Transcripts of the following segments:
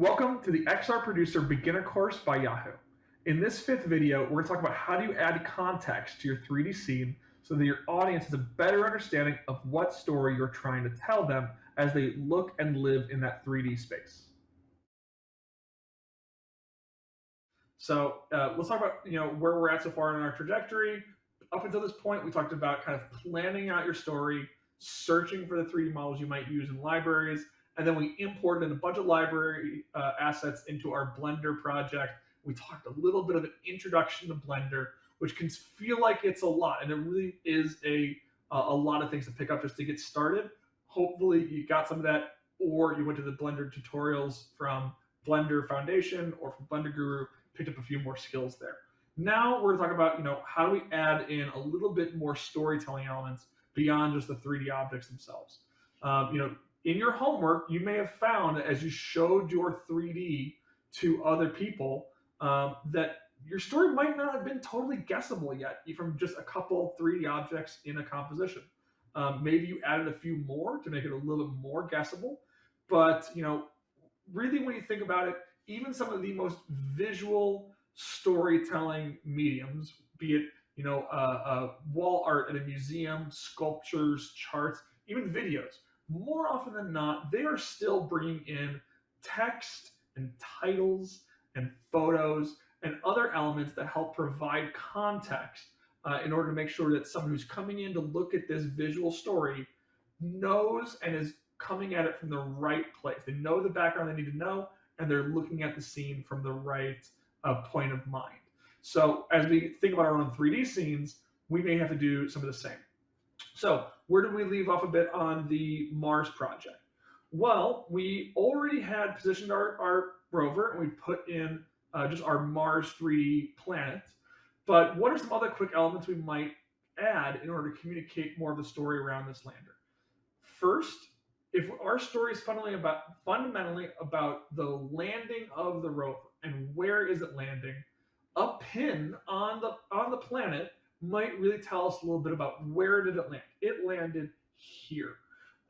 Welcome to the XR Producer Beginner Course by Yahoo. In this fifth video, we're going to talk about how do you add context to your 3D scene so that your audience has a better understanding of what story you're trying to tell them as they look and live in that 3D space. So uh, let's talk about you know where we're at so far in our trajectory. Up until this point, we talked about kind of planning out your story, searching for the 3D models you might use in libraries, and then we imported a bunch of library uh, assets into our Blender project. We talked a little bit of an introduction to Blender, which can feel like it's a lot, and it really is a a lot of things to pick up just to get started. Hopefully, you got some of that, or you went to the Blender tutorials from Blender Foundation or from Blender Guru, picked up a few more skills there. Now we're going to talk about, you know, how do we add in a little bit more storytelling elements beyond just the 3D objects themselves. Um, you know, in your homework, you may have found as you showed your 3D to other people, um, that your story might not have been totally guessable yet from just a couple 3D objects in a composition. Um, maybe you added a few more to make it a little bit more guessable, but you know, really when you think about it, even some of the most visual storytelling mediums, be it you know uh, uh, wall art at a museum, sculptures, charts, even videos, more often than not, they are still bringing in text and titles and photos and other elements that help provide context uh, in order to make sure that someone who's coming in to look at this visual story knows and is coming at it from the right place. They know the background they need to know, and they're looking at the scene from the right uh, point of mind. So as we think about our own 3D scenes, we may have to do some of the same. So where did we leave off a bit on the Mars project? Well, we already had positioned our, our rover and we put in uh, just our Mars 3D planet. But what are some other quick elements we might add in order to communicate more of the story around this lander? First, if our story is fundamentally about fundamentally about the landing of the rover and where is it landing, a pin on the on the planet might really tell us a little bit about where did it land. It landed here.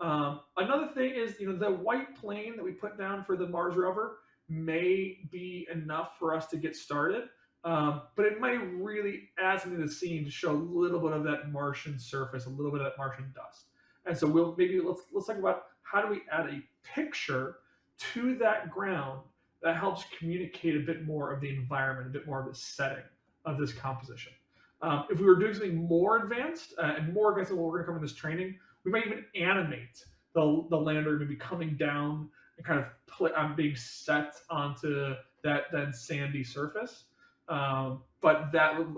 Um, another thing is, you know, the white plane that we put down for the Mars rover may be enough for us to get started, um, but it might really add something to the scene to show a little bit of that Martian surface, a little bit of that Martian dust. And so we'll maybe let's let's talk about how do we add a picture to that ground that helps communicate a bit more of the environment, a bit more of the setting of this composition. Um, if we were doing something more advanced uh, and more advanced than what we're going to cover in this training, we might even animate the, the lander maybe coming down and kind of play, um, being set onto that then sandy surface. Um, but that would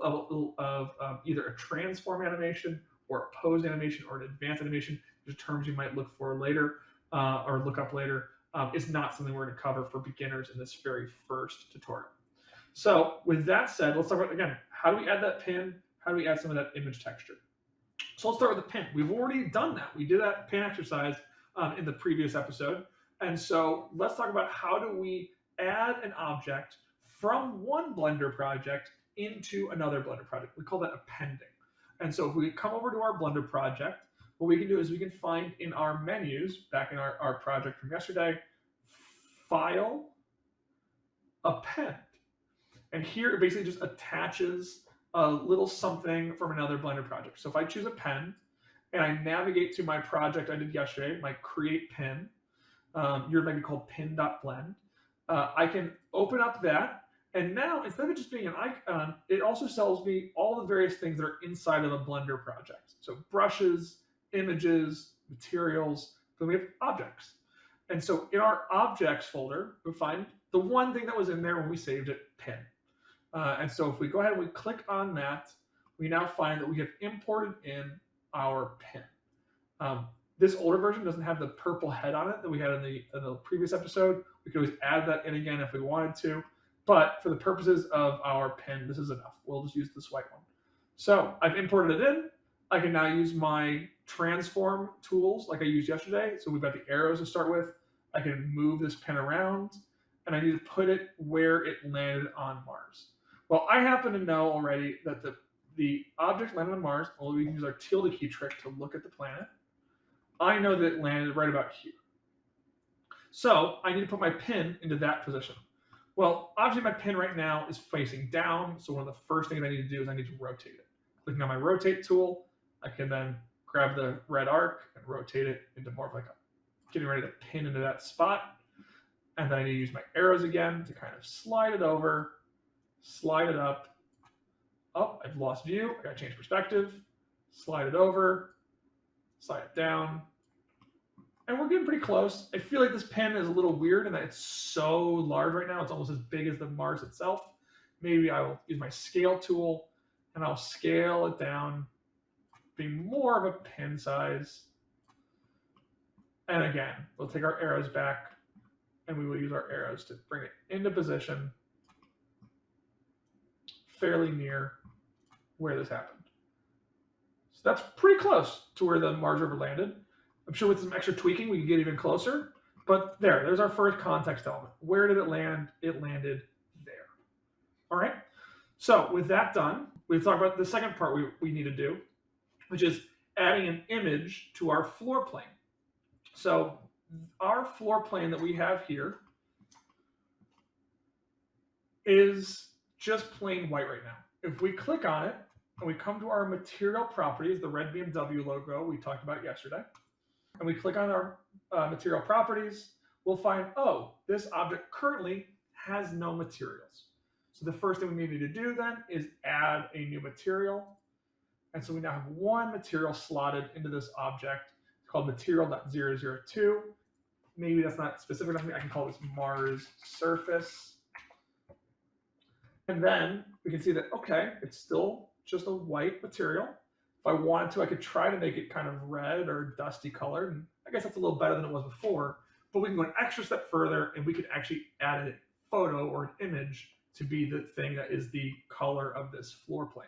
of, um, either a transform animation or a pose animation or an advanced animation, the terms you might look for later uh, or look up later, um, is not something we're going to cover for beginners in this very first tutorial. So with that said, let's talk about, again, how do we add that pin? How do we add some of that image texture? So let's start with the pin. We've already done that. We did that pin exercise um, in the previous episode. And so let's talk about how do we add an object from one Blender project into another Blender project. We call that appending. And so if we come over to our Blender project, what we can do is we can find in our menus, back in our, our project from yesterday, File, Append. And here it basically just attaches a little something from another Blender project. So if I choose Append and I navigate to my project I did yesterday, my create pin, um, yours might be called pin.blend, uh, I can open up that. And now instead of just being an icon, it also tells me all the various things that are inside of a Blender project. So brushes, images, materials, then we have objects. And so in our objects folder, we find the one thing that was in there when we saved it, pin. Uh, and so if we go ahead and we click on that, we now find that we have imported in our pin. Um, this older version doesn't have the purple head on it that we had in the, in the previous episode. We could always add that in again if we wanted to, but for the purposes of our pin, this is enough. We'll just use this white one. So I've imported it in. I can now use my transform tools like I used yesterday. So we've got the arrows to start with. I can move this pin around and I need to put it where it landed on Mars. Well, I happen to know already that the, the object landed on Mars, well, we can use our tilde key trick to look at the planet. I know that it landed right about here. So I need to put my pin into that position. Well, obviously my pin right now is facing down, so one of the first things I need to do is I need to rotate it. Clicking on my rotate tool, I can then grab the red arc and rotate it into more of like a getting ready to pin into that spot. And then I need to use my arrows again to kind of slide it over, slide it up. Oh, I've lost view. I got to change perspective. Slide it over, slide it down. And we're getting pretty close. I feel like this pen is a little weird in that it's so large right now. It's almost as big as the Mars itself. Maybe I will use my scale tool and I'll scale it down, be more of a pin size. And again, we'll take our arrows back and we will use our arrows to bring it into position fairly near where this happened. So that's pretty close to where the Mars rover landed. I'm sure with some extra tweaking, we can get even closer. But there, there's our first context element. Where did it land? It landed there. All right. So with that done, we've talked about the second part we, we need to do, which is adding an image to our floor plane. So our floor plane that we have here is just plain white right now. If we click on it and we come to our material properties, the red BMW logo we talked about yesterday, and we click on our uh, material properties, we'll find, oh, this object currently has no materials. So the first thing we need to do then is add a new material. And so we now have one material slotted into this object called material.002. Maybe that's not specific enough. I can call this Mars surface. And then we can see that, okay, it's still just a white material. If I wanted to, I could try to make it kind of red or dusty colored. And I guess that's a little better than it was before. But we can go an extra step further and we could actually add a photo or an image to be the thing that is the color of this floor plane.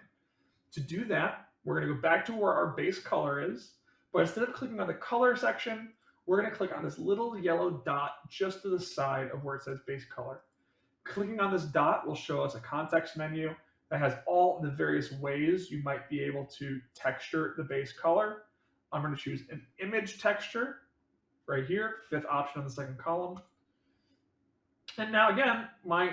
To do that, we're going to go back to where our base color is. But instead of clicking on the color section, we're going to click on this little yellow dot just to the side of where it says base color. Clicking on this dot will show us a context menu that has all the various ways you might be able to texture the base color. I'm going to choose an image texture right here, fifth option on the second column. And now again, my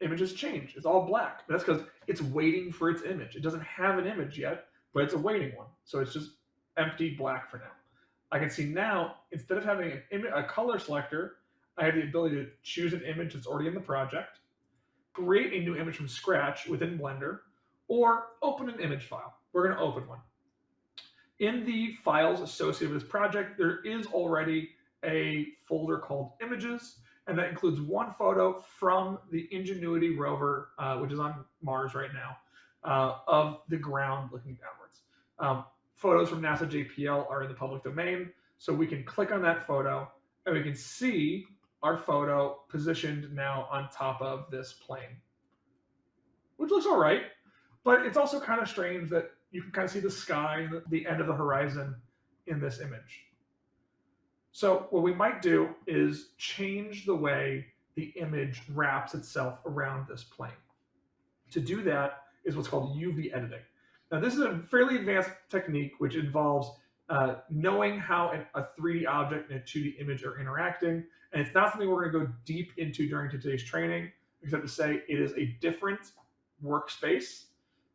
image has changed. It's all black. That's because it's waiting for its image. It doesn't have an image yet, but it's a waiting one. So it's just empty black for now. I can see now, instead of having an a color selector, I have the ability to choose an image that's already in the project, create a new image from scratch within Blender, or open an image file. We're going to open one. In the files associated with this project, there is already a folder called images, and that includes one photo from the Ingenuity rover, uh, which is on Mars right now, uh, of the ground looking downwards. Um, photos from NASA JPL are in the public domain. So we can click on that photo and we can see our photo positioned now on top of this plane, which looks all right. But it's also kind of strange that you can kind of see the sky, the end of the horizon in this image. So what we might do is change the way the image wraps itself around this plane. To do that is what's called UV editing. Now, this is a fairly advanced technique which involves uh, knowing how an, a 3D object and a 2D image are interacting. And it's not something we're going to go deep into during today's training, except to say it is a different workspace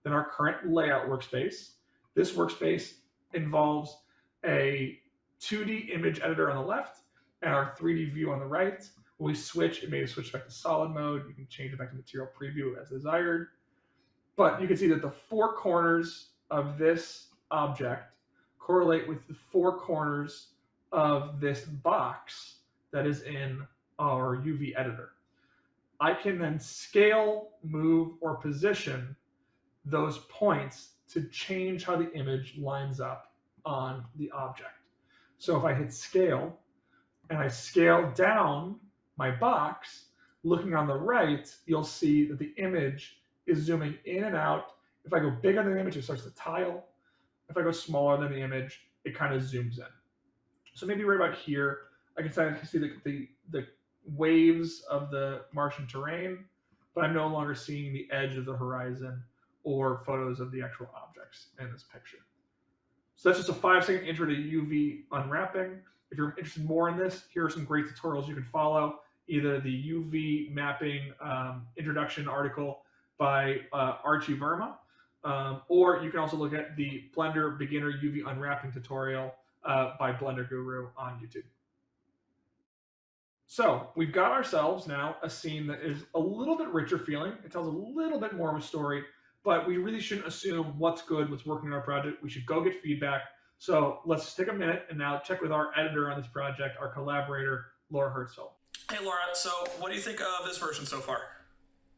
than our current layout workspace. This workspace involves a 2D image editor on the left and our 3D view on the right. When we switch, it may switch back to solid mode. You can change it back to material preview as desired. But you can see that the four corners of this object correlate with the four corners of this box that is in our UV editor. I can then scale, move, or position those points to change how the image lines up on the object. So if I hit scale and I scale down my box, looking on the right, you'll see that the image is zooming in and out. If I go bigger than the image, it starts to tile. If I go smaller than the image, it kind of zooms in. So maybe right about here, I can see the, the, the waves of the Martian terrain, but I'm no longer seeing the edge of the horizon or photos of the actual objects in this picture. So that's just a five second intro to UV unwrapping. If you're interested more in this, here are some great tutorials you can follow. Either the UV mapping um, introduction article by uh, Archie Verma, um, or you can also look at the Blender Beginner UV Unwrapping tutorial uh, by Blender Guru on YouTube. So we've got ourselves now a scene that is a little bit richer feeling. It tells a little bit more of a story, but we really shouldn't assume what's good, what's working in our project. We should go get feedback. So let's just take a minute and now check with our editor on this project, our collaborator, Laura Hertzfeld. Hey Laura, so what do you think of this version so far?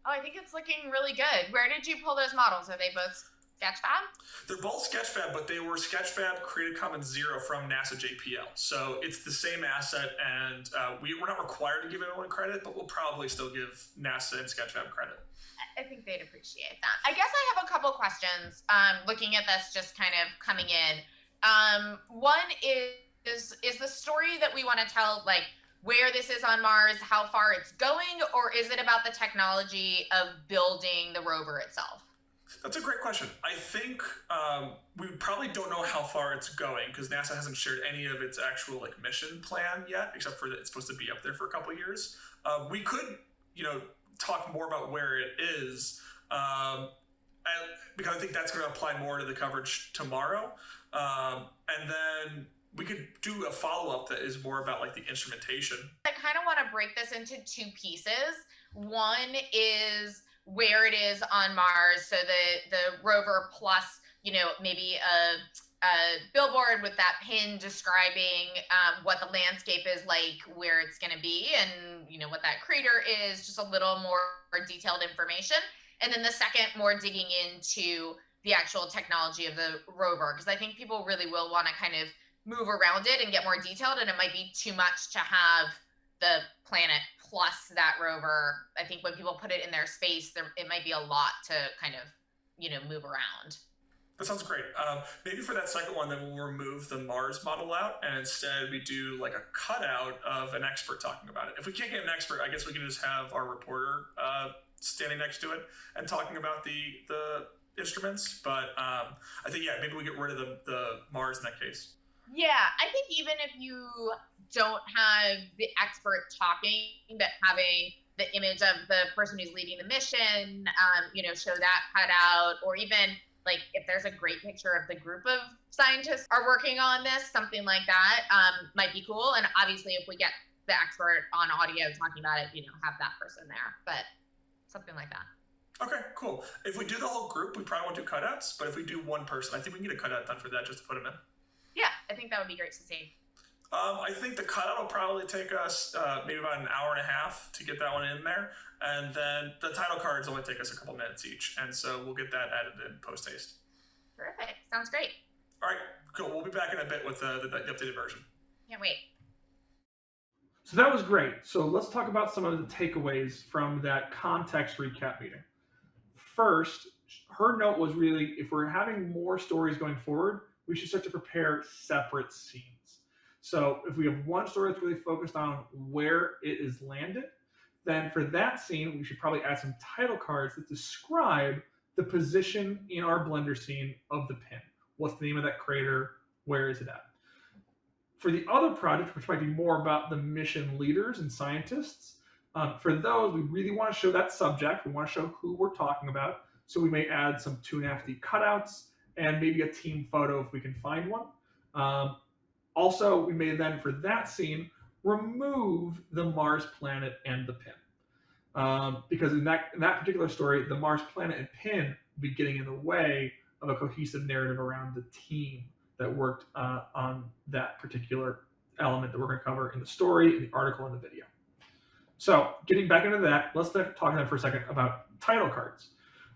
Oh, I think it's looking really good. Where did you pull those models? Are they both Sketchfab? They're both Sketchfab, but they were Sketchfab Creative Commons Zero from NASA JPL. So it's the same asset, and uh, we, we're not required to give anyone credit, but we'll probably still give NASA and Sketchfab credit. I think they'd appreciate that. I guess I have a couple questions um, looking at this, just kind of coming in. Um, one is, is is the story that we want to tell like where this is on Mars, how far it's going, or is it about the technology of building the rover itself? That's a great question. I think um, we probably don't know how far it's going because NASA hasn't shared any of its actual like mission plan yet, except for that it's supposed to be up there for a couple years. Uh, we could, you know, talk more about where it is, um, and because I think that's going to apply more to the coverage tomorrow. Um, and then we could do a follow up that is more about like the instrumentation. I kind of want to break this into two pieces. One is where it is on Mars, so the the rover plus you know maybe a a billboard with that pin describing um, what the landscape is like, where it's going to be, and you know what that crater is. Just a little more detailed information, and then the second, more digging into the actual technology of the rover, because I think people really will want to kind of move around it and get more detailed, and it might be too much to have the planet plus that rover. I think when people put it in their space, there it might be a lot to kind of you know move around. That sounds great. Um, maybe for that second one, then we'll remove the Mars model out, and instead we do like a cutout of an expert talking about it. If we can't get an expert, I guess we can just have our reporter uh, standing next to it and talking about the the instruments. But um, I think yeah, maybe we get rid of the the Mars in that case. Yeah, I think even if you don't have the expert talking, but having the image of the person who's leading the mission, um, you know, show that cut out, or even like if there's a great picture of the group of scientists are working on this, something like that um, might be cool. And obviously, if we get the expert on audio talking about it, you know, have that person there, but something like that. Okay, cool. If we do the whole group, we probably won't do cutouts, but if we do one person, I think we can get a cutout done for that just to put them in. Yeah, I think that would be great to see. Um, I think the cutout will probably take us uh, maybe about an hour and a half to get that one in there. And then the title cards only take us a couple minutes each. And so we'll get that added in post haste. Terrific. Sounds great. All right, cool. We'll be back in a bit with uh, the, the updated version. Can't wait. So that was great. So let's talk about some of the takeaways from that context recap meeting. First, her note was really if we're having more stories going forward, we should start to prepare separate scenes. So if we have one story that's really focused on where it is landed, then for that scene, we should probably add some title cards that describe the position in our Blender scene of the pin. What's the name of that crater? Where is it at? For the other project, which might be more about the mission leaders and scientists, um, for those, we really want to show that subject. We want to show who we're talking about. So we may add some 2.5D cutouts and maybe a team photo if we can find one. Um, also, we may then, for that scene, remove the Mars planet and the pin. Um, because in that, in that particular story, the Mars planet and pin would be getting in the way of a cohesive narrative around the team that worked uh, on that particular element that we're going to cover in the story, in the article, and the video. So getting back into that, let's talk then for a second about title cards.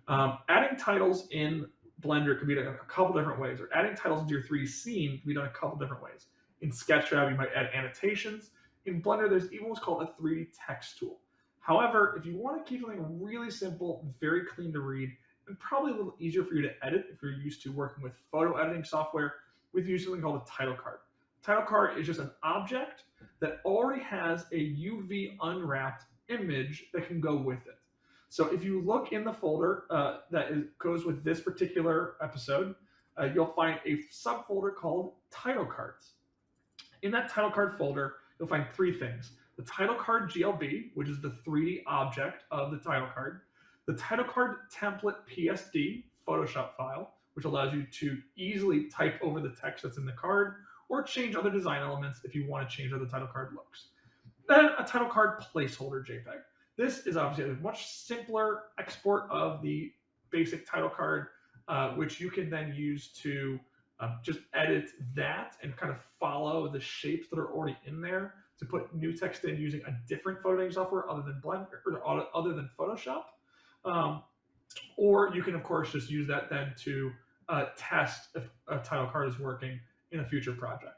Um, adding titles in Blender could be done a couple different ways, or adding titles into your 3D scene can be done a couple different ways. In SketchFab, you might add annotations. In Blender, there's even what's called a 3D text tool. However, if you want to keep something really simple, very clean to read, and probably a little easier for you to edit if you're used to working with photo editing software, we use something called a title card. Title card is just an object that already has a UV unwrapped image that can go with it. So if you look in the folder uh, that is, goes with this particular episode, uh, you'll find a subfolder called title cards. In that title card folder, you'll find three things. The title card GLB, which is the 3D object of the title card. The title card template PSD Photoshop file, which allows you to easily type over the text that's in the card or change other design elements if you want to change how the title card looks. Then a title card placeholder JPEG. This is obviously a much simpler export of the basic title card, uh, which you can then use to um, just edit that and kind of follow the shapes that are already in there to put new text in using a different photo editing software other than Blender or other than Photoshop. Um, or you can, of course, just use that then to uh, test if a title card is working in a future project.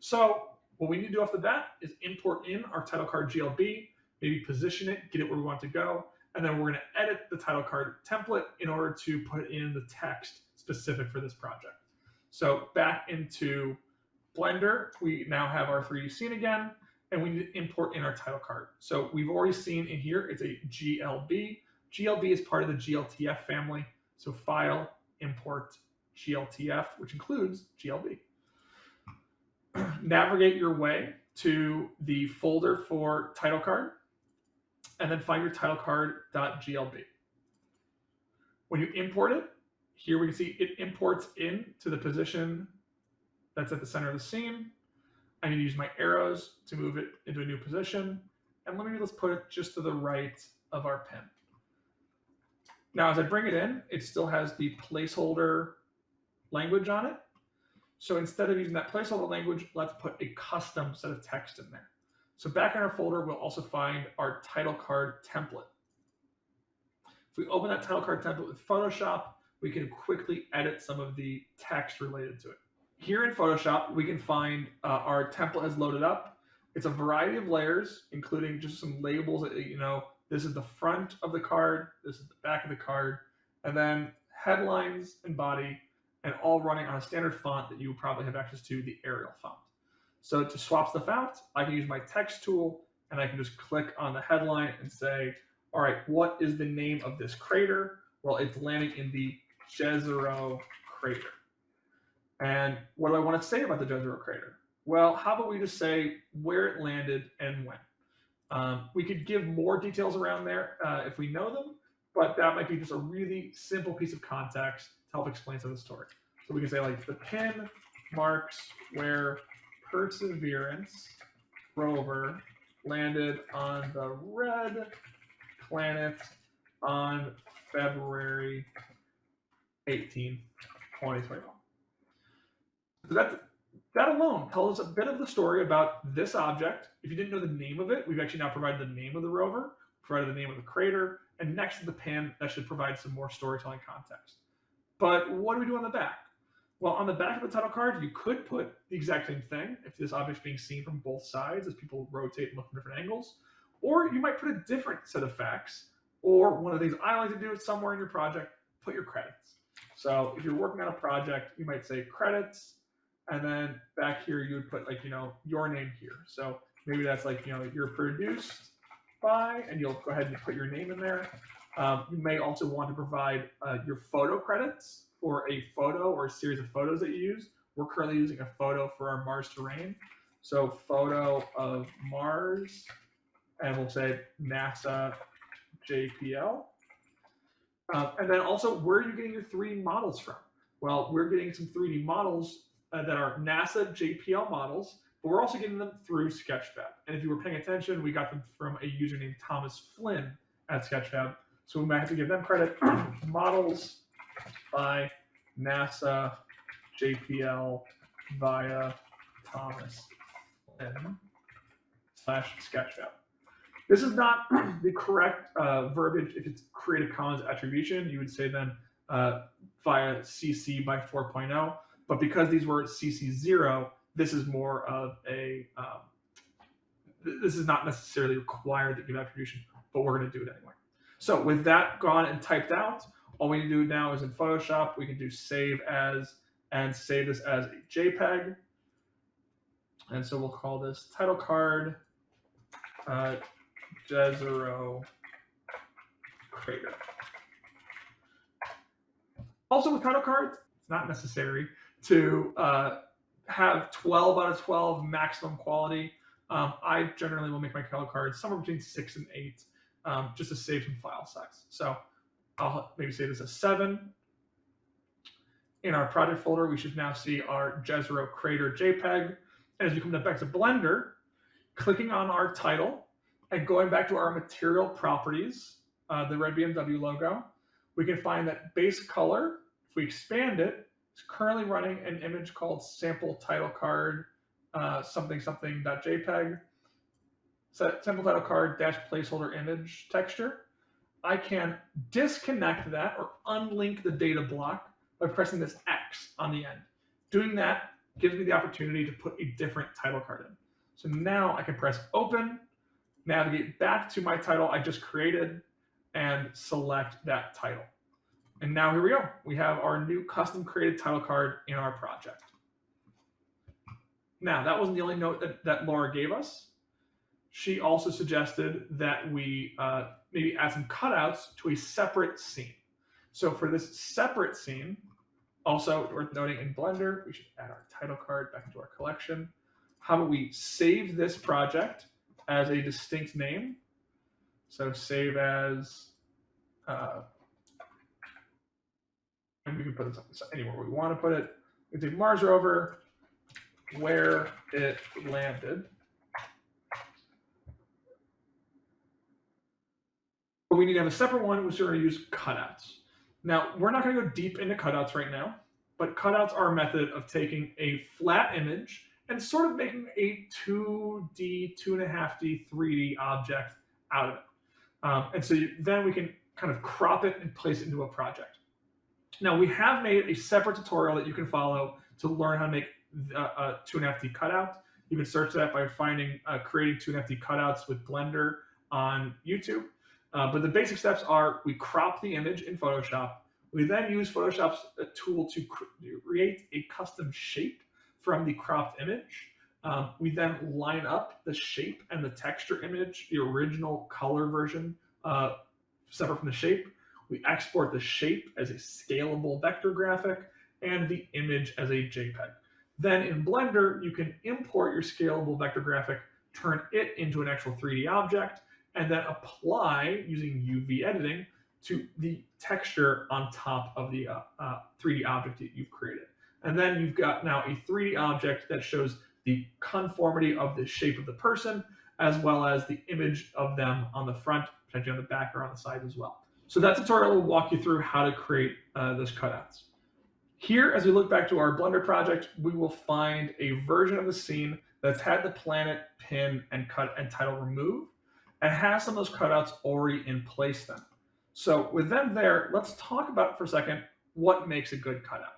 So what we need to do off the bat is import in our title card GLB, maybe position it, get it where we want to go, and then we're going to edit the title card template in order to put in the text specific for this project. So back into Blender, we now have our 3D scene again, and we need to import in our title card. So we've already seen in here, it's a GLB. GLB is part of the GLTF family. So file, import, GLTF, which includes GLB. Navigate your way to the folder for title card, and then find your title card.glb. When you import it, here we can see it imports in to the position that's at the center of the scene. I need to use my arrows to move it into a new position. And let me let's put it just to the right of our pin. Now, as I bring it in, it still has the placeholder language on it. So instead of using that placeholder language, let's put a custom set of text in there. So back in our folder, we'll also find our title card template. If we open that title card template with Photoshop, we can quickly edit some of the text related to it. Here in Photoshop, we can find uh, our template has loaded up. It's a variety of layers, including just some labels that, you know, this is the front of the card, this is the back of the card, and then headlines and body, and all running on a standard font that you probably have access to, the Arial font. So to swap stuff out, I can use my text tool and I can just click on the headline and say, all right, what is the name of this crater? Well, it's landing in the Jezero crater. And what do I want to say about the Jezero crater? Well, how about we just say where it landed and when? Um, we could give more details around there uh, if we know them, but that might be just a really simple piece of context to help explain some of the story. So we can say like the pin marks where Perseverance rover landed on the red planet on February 18, 2021. So that, that alone tells us a bit of the story about this object. If you didn't know the name of it, we've actually now provided the name of the rover, provided the name of the crater, and next to the pan, that should provide some more storytelling context. But what do we do on the back? Well, on the back of the title card, you could put the exact same thing if this object's being seen from both sides as people rotate and look from different angles. Or you might put a different set of facts, or one of the things I like to do is somewhere in your project, put your credits. So if you're working on a project, you might say credits, and then back here you would put like, you know, your name here. So maybe that's like, you know, you're produced by, and you'll go ahead and put your name in there. Um, you may also want to provide uh, your photo credits for a photo or a series of photos that you use. We're currently using a photo for our Mars terrain. So photo of Mars, and we'll say NASA JPL. Uh, and then also, where are you getting your 3D models from? Well, we're getting some 3D models uh, that are NASA JPL models, but we're also getting them through Sketchfab. And if you were paying attention, we got them from a user named Thomas Flynn at Sketchfab. So we might have to give them credit. models by NASA JPL via Thomas Flynn slash Sketchfab. This is not the correct uh, verbiage. If it's Creative Commons attribution, you would say then uh, via CC by 4.0. But because these were CC zero, this is more of a, um, this is not necessarily required that you give attribution, but we're going to do it anyway. So with that gone and typed out, all we need to do now is in Photoshop, we can do save as and save this as a JPEG. And so we'll call this title card uh, Jezero Crater. Also with title cards, it's not necessary to uh, have 12 out of 12 maximum quality. Um, I generally will make my title cards somewhere between six and eight, um, just to save some file size. So I'll maybe say this is a seven. In our project folder, we should now see our Jezero Crater JPEG. And as we come back to Blender, clicking on our title and going back to our material properties, uh, the red BMW logo, we can find that base color, if we expand it, it, is currently running an image called sample title card uh, something something dot .jpeg. So sample title card dash placeholder image texture. I can disconnect that or unlink the data block by pressing this X on the end. Doing that gives me the opportunity to put a different title card in. So now I can press open, navigate back to my title I just created, and select that title. And now here we go. We have our new custom created title card in our project. Now, that wasn't the only note that, that Laura gave us. She also suggested that we uh, maybe add some cutouts to a separate scene. So for this separate scene, also worth noting in Blender, we should add our title card back into our collection. How about we save this project as a distinct name? So save as, uh, and we can put this anywhere we want to put it. We take Mars rover, where it landed. We need to have a separate one, which we're going to use cutouts. Now, we're not going to go deep into cutouts right now, but cutouts are a method of taking a flat image and sort of making a 2D, 2.5D, 3D object out of it. Um, and so you, then we can kind of crop it and place it into a project. Now, we have made a separate tutorial that you can follow to learn how to make a, uh, 2.5D cutout. You can search that by finding uh, creating 2.5D cutouts with Blender on YouTube. Uh, but the basic steps are we crop the image in Photoshop. We then use Photoshop's uh, tool to create a custom shape from the cropped image. Um, we then line up the shape and the texture image, the original color version, uh, separate from the shape. We export the shape as a scalable vector graphic and the image as a JPEG. Then in Blender, you can import your scalable vector graphic, turn it into an actual 3D object, and then apply using UV editing to the texture on top of the uh, uh, 3D object that you've created. And then you've got now a 3D object that shows the conformity of the shape of the person, as well as the image of them on the front, potentially on the back or on the side as well. So that tutorial will walk you through how to create uh, those cutouts. Here, as we look back to our Blender project, we will find a version of the scene that's had the planet, pin, and cut and title removed, and has some of those cutouts already in place then. So with them there, let's talk about for a second what makes a good cutout.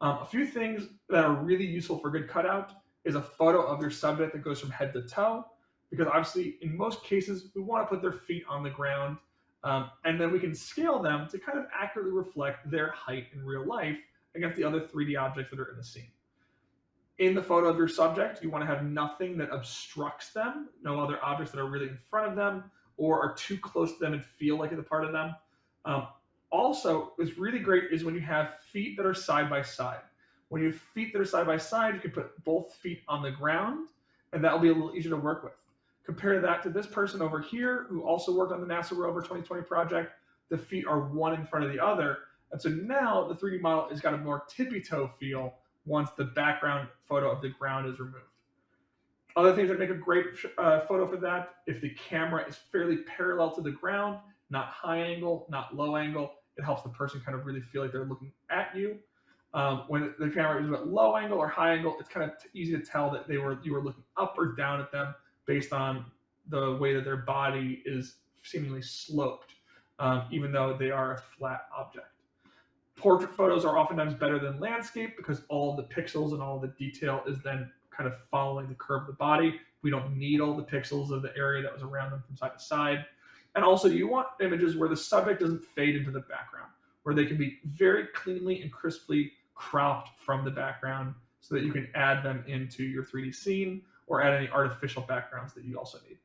Um, a few things that are really useful for good cutout is a photo of your subject that goes from head to toe, because obviously in most cases, we want to put their feet on the ground, um, and then we can scale them to kind of accurately reflect their height in real life against the other 3D objects that are in the scene. In the photo of your subject, you want to have nothing that obstructs them, no other objects that are really in front of them or are too close to them and feel like it's a part of them. Um, also, what's really great is when you have feet that are side by side. When you have feet that are side by side, you can put both feet on the ground, and that will be a little easier to work with. Compare that to this person over here who also worked on the NASA rover 2020 project. The feet are one in front of the other, and so now the 3D model has got a more tippy toe feel once the background photo of the ground is removed. Other things that make a great uh, photo for that, if the camera is fairly parallel to the ground, not high angle, not low angle, it helps the person kind of really feel like they're looking at you. Um, when the camera is at low angle or high angle, it's kind of easy to tell that they were you were looking up or down at them based on the way that their body is seemingly sloped, um, even though they are a flat object. Portrait photos are oftentimes better than landscape because all the pixels and all the detail is then kind of following the curve of the body. We don't need all the pixels of the area that was around them from side to side. And also you want images where the subject doesn't fade into the background, where they can be very cleanly and crisply cropped from the background so that you can add them into your 3D scene or add any artificial backgrounds that you also need.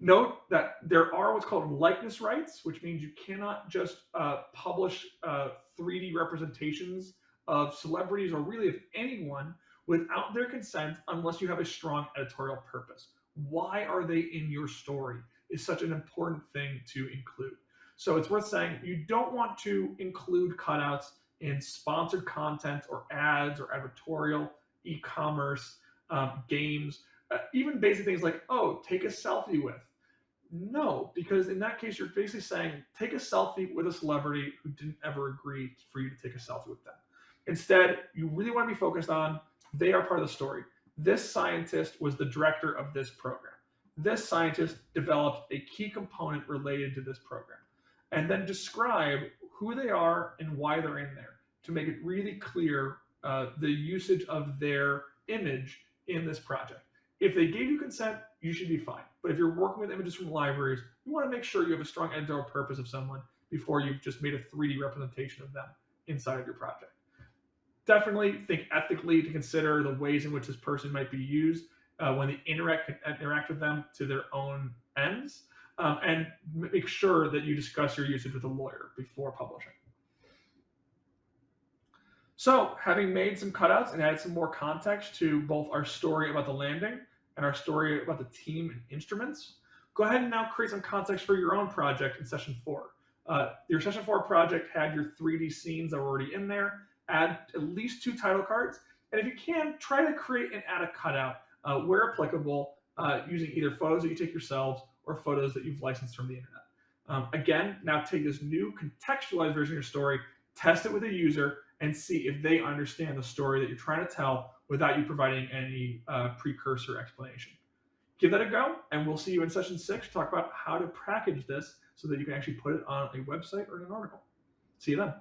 Note that there are what's called likeness rights, which means you cannot just uh, publish uh, 3D representations of celebrities or really of anyone without their consent unless you have a strong editorial purpose. Why are they in your story is such an important thing to include. So it's worth saying you don't want to include cutouts in sponsored content or ads or advertorial, e-commerce, um, games, uh, even basic things like, oh, take a selfie with. No, because in that case, you're basically saying take a selfie with a celebrity who didn't ever agree for you to take a selfie with them. Instead, you really want to be focused on they are part of the story. This scientist was the director of this program. This scientist developed a key component related to this program. And then describe who they are and why they're in there to make it really clear uh, the usage of their image in this project. If they gave you consent, you should be fine. But if you're working with images from libraries, you want to make sure you have a strong editorial purpose of someone before you've just made a 3D representation of them inside of your project. Definitely think ethically to consider the ways in which this person might be used uh, when they interact interact with them to their own ends, um, and make sure that you discuss your usage with a lawyer before publishing. So, having made some cutouts and added some more context to both our story about the landing and our story about the team and instruments, go ahead and now create some context for your own project in session four. Uh, your session four project had your 3D scenes that were already in there. Add at least two title cards, and if you can, try to create and add a cutout uh, where applicable, uh, using either photos that you take yourselves or photos that you've licensed from the internet. Um, again, now take this new contextualized version of your story, test it with a user, and see if they understand the story that you're trying to tell without you providing any uh, precursor explanation. Give that a go, and we'll see you in session six to talk about how to package this so that you can actually put it on a website or in an article. See you then.